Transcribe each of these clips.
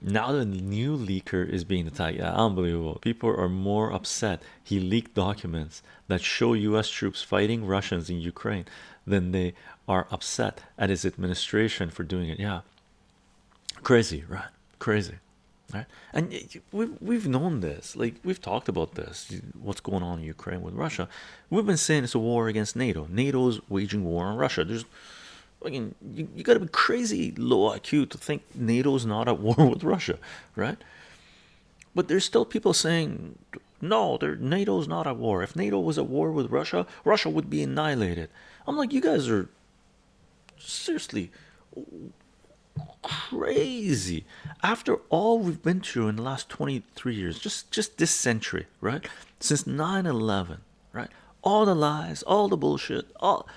now the new leaker is being attacked yeah unbelievable. People are more upset. He leaked documents that show u.s troops fighting russians in ukraine than they are upset at his administration for doing it. Yeah. Crazy right? Crazy right? And we've, we've known this. Like we've talked about this what's going on in ukraine with russia. We've been saying it's a war against nato. Nato's waging war on russia. There's you, you got to be crazy low IQ to think NATO's not at war with Russia, right? But there's still people saying, no, NATO's not at war. If NATO was at war with Russia, Russia would be annihilated. I'm like, you guys are seriously crazy after all we've been through in the last 23 years just just this century right since 9-11 right all the lies all the bullshit all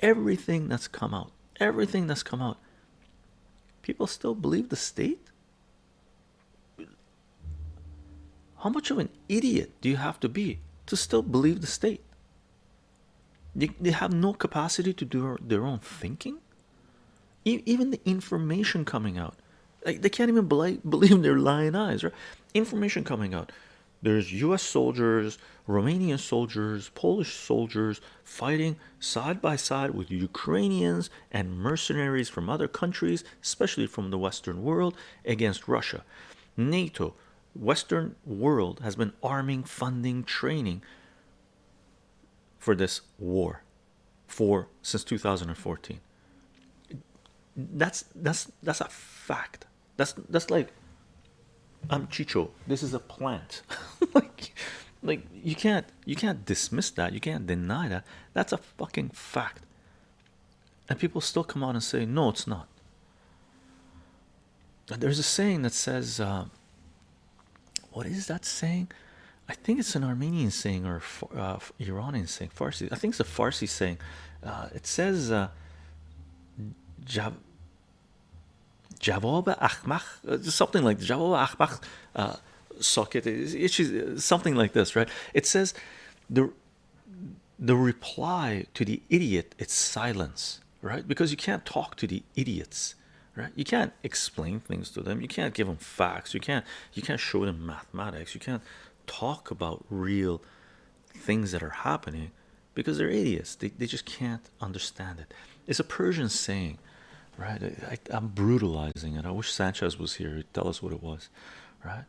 everything that's come out everything that's come out people still believe the state? How much of an idiot do you have to be to still believe the state? They, they have no capacity to do their own thinking? Even the information coming out like they can't even believe their lying eyes right? Information coming out there's US soldiers Romanian soldiers Polish soldiers fighting side by side with Ukrainians and mercenaries from other countries especially from the Western world against Russia. NATO Western world has been arming funding training for this war for since 2014 that's that's that's a fact. That's that's like I'm Chicho. This is a plant like like you can't you can't dismiss that. You can't deny that. That's a fucking fact. And people still come out and say no it's not. And there's a saying that says uh, what is that saying? I think it's an Armenian saying or uh, Iranian saying Farsi. I think it's a Farsi saying. Uh, it says uh, Jav Ahmach, uh, something like Jawab Ahmach uh, socket. It's something like this, right? It says the the reply to the idiot it's silence, right? Because you can't talk to the idiots, right? You can't explain things to them. You can't give them facts. You can't you can't show them mathematics. You can't talk about real things that are happening because they're idiots. They, they just can't understand it. It's a Persian saying, right? I, am brutalizing it. I wish Sanchez was here to tell us what it was, right?